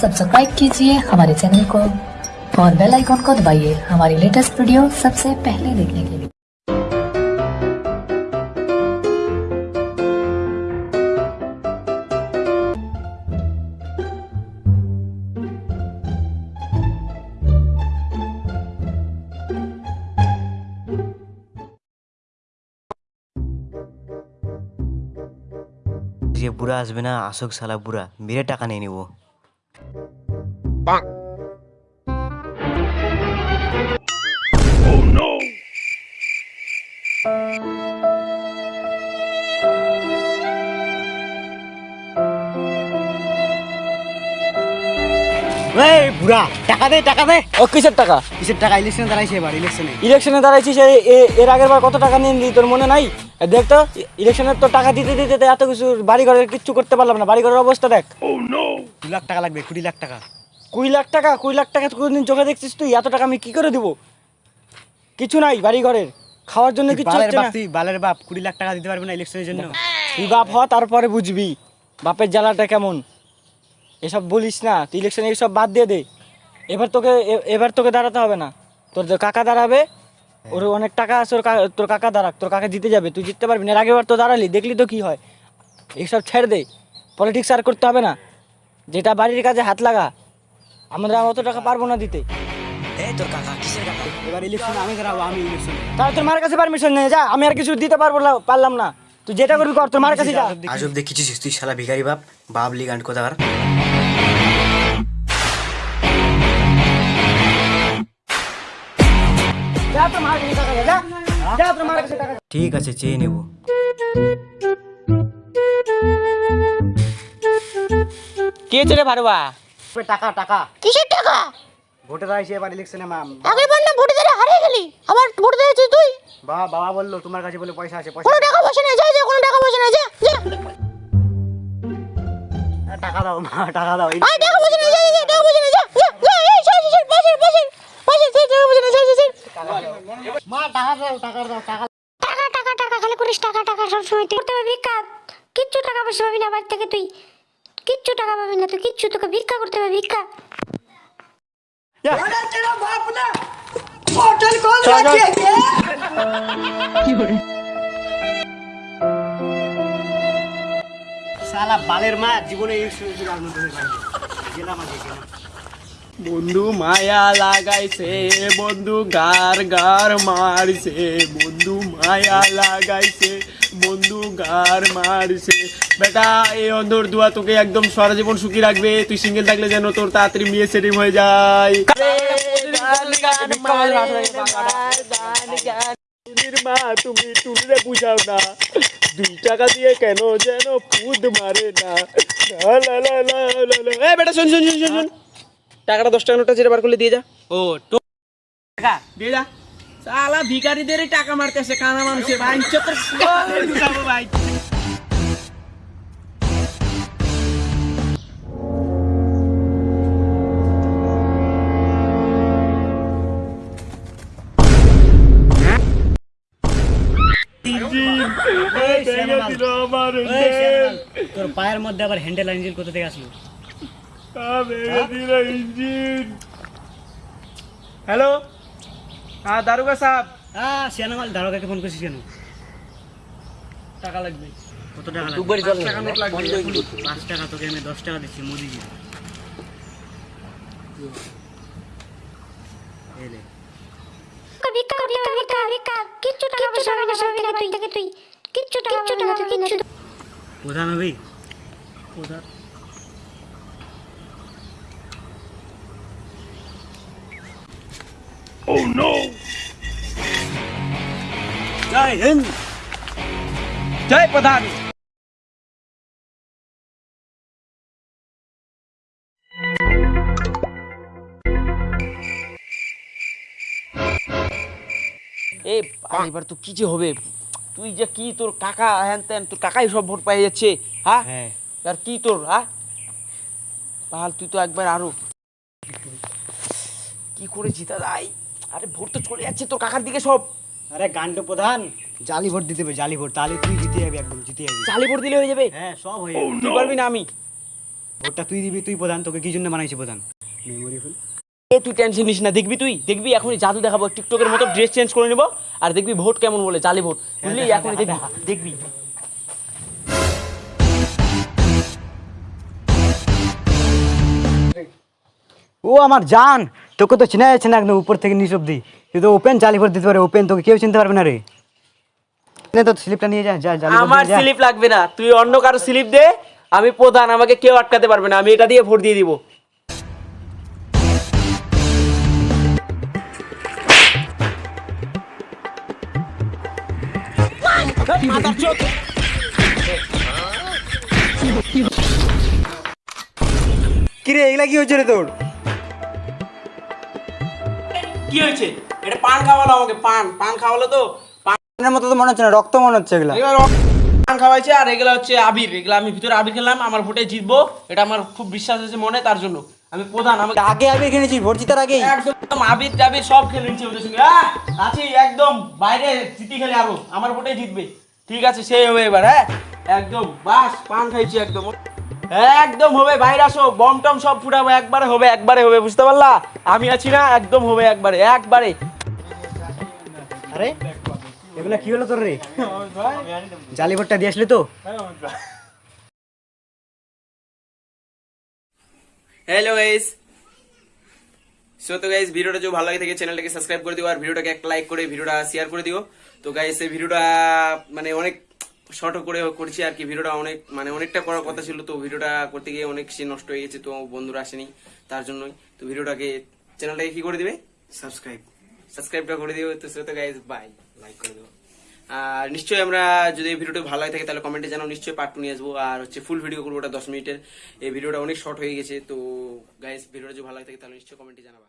Subscribe कीजिए हमारे channel को और बेल आइकॉन को दबाइए हमारी लेटेस्ट वीडियो सबसे पहले देखने के लिए। ये बुरा आसबे अशोक साला बुरा। मेरे टाका नहीं वो। টাকা নিয়ে নিবো এই বুড়া টাকা দে টাকা দে। ও কিসের টাকা? কিসের টাকা? ইলেকশনে দাঁড়াইছে এবার ইলেকশনে ইলেকশনে দাঁড়াইছিস এর আগের বার কত টাকা নিয়ে নিলি তোর মনে নাই? এ দেখ তো ইলেকশনের তো টাকা দিতে দিতে এত কিছু বাড়ি ঘরের কিচ্ছু করতে পারলাম না বাড়ি ঘরের অবস্থা দেখ। দু লাখ টাকা লাগবে কুড়ি লাখ টাকা। কুড়ি লাখ টাকা কুড়ি লাখ টাকা কোনদিন চোখে দেখছিস তুই? এত টাকা আমি কি করে দিব? কিছু নাই বাড়ি ঘরের খাওয়ার জন্য কিছু বালের হচ্ছে না। তুই বালের বাপ কুড়ি লাখ টাকা দিতে পারবে না ইলেকশনের জন্য? তুই বাপ হ তারপরে বুঝবি। বাপের জ্বালাটা কেমন? এসব বলিস না। তুই ইলেকশনে এসব বাদ দিয়ে দে। এবার তোকে এবার তোকে দাঁড়াতে হবে না। তোর কাকা দাঁড়াবে ওর অনেক টাকা আছে ওর তোর কাকা দাঁড়াক তোর কাকা জিতে যাবে তুই জিততে পারবি না। এর আগেবার তো দাঁড়ালি দেখলি তো কি হয়। এসব ছেড়ে দে। পলিটিক্স আর করতে হবে না। যেটা বাড়ির কাজে হাত লাগা আমরা অত টাকা পারব না দিতে। এবার ইলেকশনে আমি দাঁড়াবো আমি ইলেকশনে তাহলে তোর মার কাছে পারমিশন নেই যা আমি আর কিছু দিতে পারব না পারলাম না। তুই যেটা করবি কর তোর মার কাছে যা। আজব দেখেছিস তুই শালা ভিখারি বাপ বাবলি গান্ড কোথাকার? যা তোর মার কাছে টাকা দে, যা। যা তোর মার কাছে টাকা দে। ঠিক আছে চেয়ে নেব। কে চলে পারবা টাকা টাকা কিসের টাকা ভোটে দাঁড়াইছে এবার ইলেকশনে মাম আগের বার না ভোটে দাঁড়িয়ে হারিয়ে গেলি আবার ভোটে দাঁড়িয়েছিস তুই বাবা বাবা বলল তোমার কাছে বলে পয়সা আছে কোনো পয়সা টাকা পয়সা নেই যা যা কোনো টাকা পয়সা নেই যা যা টাকা দাও মা টাকা দাও আয় টাকা পয়সা নেই যা যা, যা টাকা পয়সা নেই যা যা যা এই সর সর সর টাকা পয়সা নেই সর সর মা টাকা দাও টাকা দাও টাকা টাকা টাকা টাকা খালি করিস টাকা টাকা সব সময় তুই করতে পারবি ভিক্ষা কিচ্ছু টাকা পয়সা পাবি না বাড়ি থেকে তুই কিচ্ছু টাকা পাবি না তুই কিচ্ছু তোকে ভিক্ষা করতে হবে ভিক্ষা। শালা বালের মা জীবনে বন্ধু মায়া লাগাইছে বন্ধু গার গার মারছে বন্ধু মায়া লাগাইছে। বন্ধু গার মারছে। বেটা এই অন্ধর দুয়া তোকে একদম সারা জীবন সুখী রাখবে। তুই সিঙ্গেল থাকলে যেন তোর তাড়াতাড়ি সেটিং হয়ে যায়। মা তুমি টুনিরে বুঝাও না। দুই টাকা দিয়ে কেন যেন পুদ মারে না। এ বেটা শোন শোন শোন শোন শোন। টাকাটা দশ টাকা নোটটা যেটা বার করলে দিয়ে যা। ও টাকা দিয়ে যা। সালা ভিখারিদের টাকা মারতেছে কানা মানুষের ভাই ভাই। তোর পায়ের মধ্যে আবার হ্যান্ডেল ইঞ্জিন কোথা থেকে আসলো? হ্যালো? হ্যাঁ দারুগা সাহেব। হ্যাঁ শ্যামাল দারোগাকে ফোন করছিস কেন টাকা লাগবে। কত টাকা লাগবে? টাকা নোট লাগবে। পাঁচ টাকা তোকে আমি দশ টাকা দিচ্ছি মোদিজি। এই নে। ভিক্ষা ভিক্ষা ভিক্ষা ভিক্ষা কিচ্ছু টাকা পয়সা পাবি না পাবি না তুই থেকে তুই কিচ্ছু টাকা পাবি না তুই কিচ্ছু প্রধান হবি প্রধান জয় হিন্দ জয় প্রধান এ আর এবার তো কি যে হবে? তুই যে কি তোর কাকা হ্যান ত্যান তোর কাকাই সব ভোট পাই যাচ্ছে হ্যাঁ? হ্যাঁ। আর কি তোর হ্যাঁ? তাহলে তুই তো একবার আরও। কি করে জিতা যায় আরে ভোট তো চলে যাচ্ছে তোর কাকার দিকে সব। আরে গান্ড প্রধান জালি ভোট দিতে হবে জালি ভোট তাহলে তুই জিতে যাবি একদম জিতে যাবি। চালি ভোট দিলে হয়ে যাবে। হ্যাঁ সব হয়ে যাবে। তুই পারবি না আমি। ভোটটা তুই দিবি তুই প্রধান তোকে কি জন্য বানাইছি প্রধান? মেমোরি ফুল এ তুই টেনশন নিস না দেখবি তুই? দেখবি এখনই জাদু দেখাবো টিকটকের মতো ড্রেস চেঞ্জ করে নেব আর দেখবি ভোট কেমন বলে জালি ভোট। বুঝলি? এখনই দেখবি। দেখবি। ও আমার জান তোকে তো চেনা যাচ্ছে না একদম উপর থেকে নিচ অব্দি তুই তো ওপেন জালি ভোট দিতে পারে ওপেন তোকে কেউ চিনতে পারবে না রে। তো স্লিপটা নিয়ে যা যা আমার স্লিপ লাগবে না তুই অন্য কারও স্লিপ দে আমি প্রধান আমাকে কেউ আটকাতে পারবে না আমি এটা দিয়ে ভোট দিয়ে দিব। কিরে এগুলা কি হচ্ছে রে তোর? কি হয়েছে? এটা পান খাওয়ালো আমাকে পান পান খাওয়ালো তো? পান পানের মতো তো মনে হচ্ছে না রক্ত মনে হচ্ছে এগুলা। পান খাওয়াইছে আর এগুলো হচ্ছে আবির এগুলো আমি ভিতরে আবির খেলাম আমার ভোটে জিতবো এটা আমার খুব বিশ্বাস আছে মনে তার জন্য। আমি প্রধান আমাকে আগে আগে কিনেছি ভোট জিতার আগেই। একদম আবির টাবির সব খেলে নিচ্ছে ওদের সঙ্গে। হ্যাঁ আছি একদম বাইরে জিতি খেলে আরও আমার ভোটে জিতবে। ঠিক আছে সেই হবে এবার হ্যাঁ? একদম বাস পান খাইছি একদম। একদম হবে বাইরে আসো বম টম সব ফুটাবো একবারে হবে একবারে হবে বুঝতে পারলা? আমি আছি না একদম হবে একবারে একবারে। আরে এগুলা কি হলো তোর রে? জালি ভোটটা দিয়ে আসলি তো? হ্যালো গাইস সো তো গাইস ভিডিওটা যদি ভালো লাগে থাকে চ্যানেলটাকে সাবস্ক্রাইব করে দিও আর ভিডিওটাকে একটা লাইক করে ভিডিওটা শেয়ার করে দিও। তো গাইস এই ভিডিওটা মানে অনেক শর্ট করে করছি আর কি ভিডিওটা অনেক মানে অনেকটা করার কথা ছিল তো ভিডিওটা করতে গিয়ে অনেক সে নষ্ট হয়ে গেছে তো বন্ধুরা আসেনি তার জন্যই। তো ভিডিওটাকে চ্যানেলটাকে কি করে দিবে? সাবস্ক্রাইব সাবস্ক্রাইবটা করে দিও তো সো তো গাইস বাই লাইক করে দেবো আর নিশ্চয়ই আমরা যদি ভিডিওটা ভালো লাগে থাকে তাহলে কমেন্টে জানাও নিশ্চয়ই পার্ট টু নিয়ে আসব। আর হচ্ছে ফুল ভিডিও করব ওটা দশ মিনিটের। এই ভিডিওটা অনেক শর্ট হয়ে গেছে তো গাইস ভিডিওটা যদি ভালো লাগে থাকে তাহলে নিশ্চয়ই কমেন্টে জানাবা।